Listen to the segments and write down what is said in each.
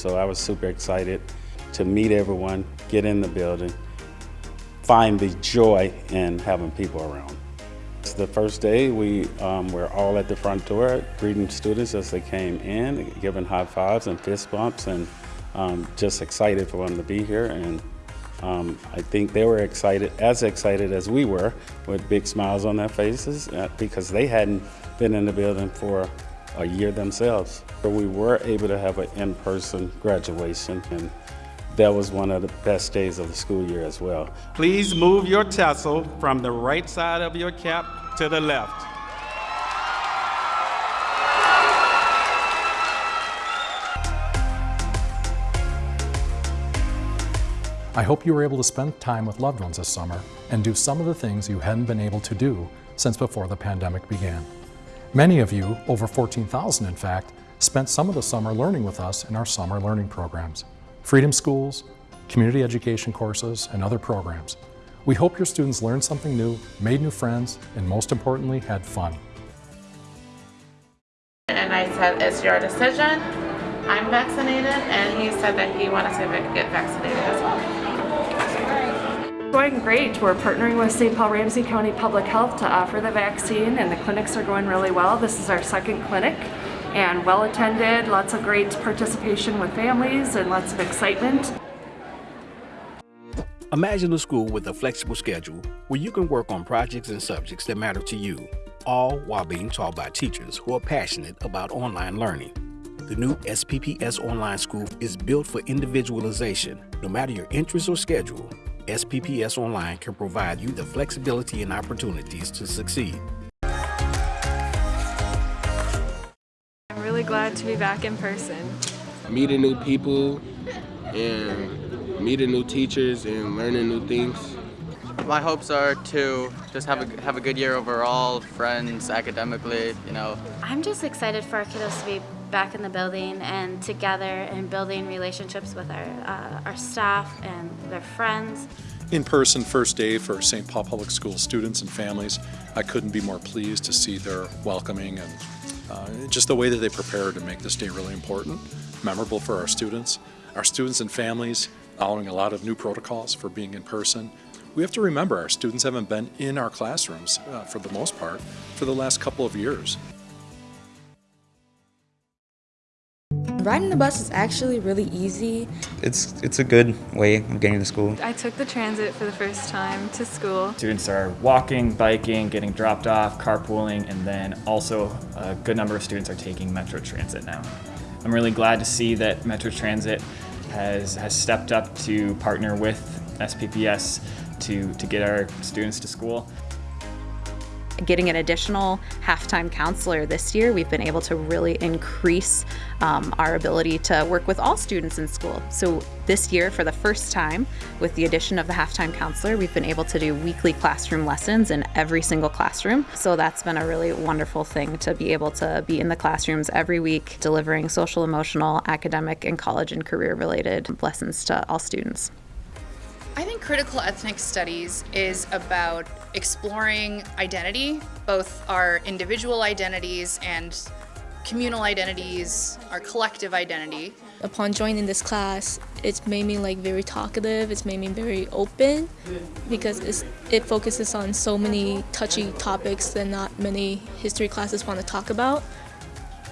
so I was super excited to meet everyone, get in the building, find the joy in having people around. It's the first day we um, were all at the front door greeting students as they came in, giving high fives and fist bumps and um, just excited for them to be here and um, I think they were excited, as excited as we were, with big smiles on their faces uh, because they hadn't been in the building for a year themselves. But we were able to have an in-person graduation and that was one of the best days of the school year as well. Please move your tassel from the right side of your cap to the left. I hope you were able to spend time with loved ones this summer and do some of the things you hadn't been able to do since before the pandemic began. Many of you, over 14,000 in fact, spent some of the summer learning with us in our summer learning programs, freedom schools, community education courses, and other programs. We hope your students learned something new, made new friends, and most importantly, had fun. And I said, it's your decision. I'm vaccinated, and he said that he wanted to get vaccinated as well. Going great. We're partnering with St. Paul Ramsey County Public Health to offer the vaccine and the clinics are going really well. This is our second clinic and well attended, lots of great participation with families and lots of excitement. Imagine a school with a flexible schedule where you can work on projects and subjects that matter to you, all while being taught by teachers who are passionate about online learning. The new SPPS Online School is built for individualization, no matter your interests or schedule. SPPS Online can provide you the flexibility and opportunities to succeed. I'm really glad to be back in person. Meeting new people and meeting new teachers and learning new things. My hopes are to just have a, have a good year overall, friends, academically, you know. I'm just excited for our kiddos to be back in the building and together and building relationships with our, uh, our staff and their friends. In-person first day for St. Paul Public School students and families. I couldn't be more pleased to see their welcoming and uh, just the way that they prepared to make this day really important, memorable for our students. Our students and families following a lot of new protocols for being in person. We have to remember our students haven't been in our classrooms uh, for the most part for the last couple of years. Riding the bus is actually really easy. It's it's a good way of getting to school. I took the transit for the first time to school. Students are walking, biking, getting dropped off, carpooling, and then also a good number of students are taking Metro Transit now. I'm really glad to see that Metro Transit has, has stepped up to partner with SPPS to, to get our students to school getting an additional halftime counselor this year, we've been able to really increase um, our ability to work with all students in school. So this year, for the first time, with the addition of the halftime counselor, we've been able to do weekly classroom lessons in every single classroom. So that's been a really wonderful thing to be able to be in the classrooms every week, delivering social, emotional, academic, and college and career related lessons to all students. I think critical ethnic studies is about exploring identity, both our individual identities and communal identities, our collective identity. Upon joining this class, it's made me like very talkative, it's made me very open because it focuses on so many touchy topics that not many history classes want to talk about.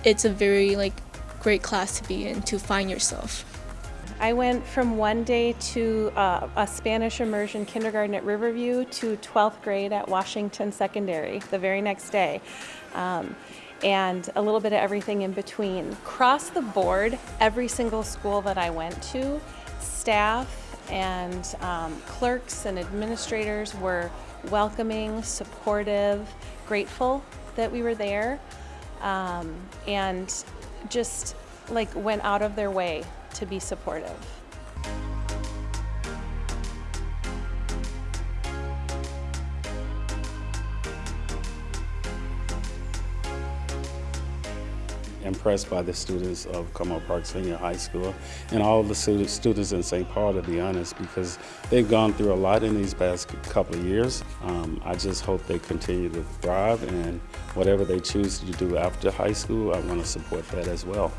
It's a very like great class to be in to find yourself. I went from one day to uh, a Spanish immersion kindergarten at Riverview to 12th grade at Washington Secondary the very next day. Um, and a little bit of everything in between. Across the board, every single school that I went to, staff and um, clerks and administrators were welcoming, supportive, grateful that we were there, um, and just like went out of their way to be supportive. impressed by the students of Como Park Senior High School and all the students in St. Paul, to be honest, because they've gone through a lot in these past couple of years. Um, I just hope they continue to thrive and whatever they choose to do after high school, I want to support that as well.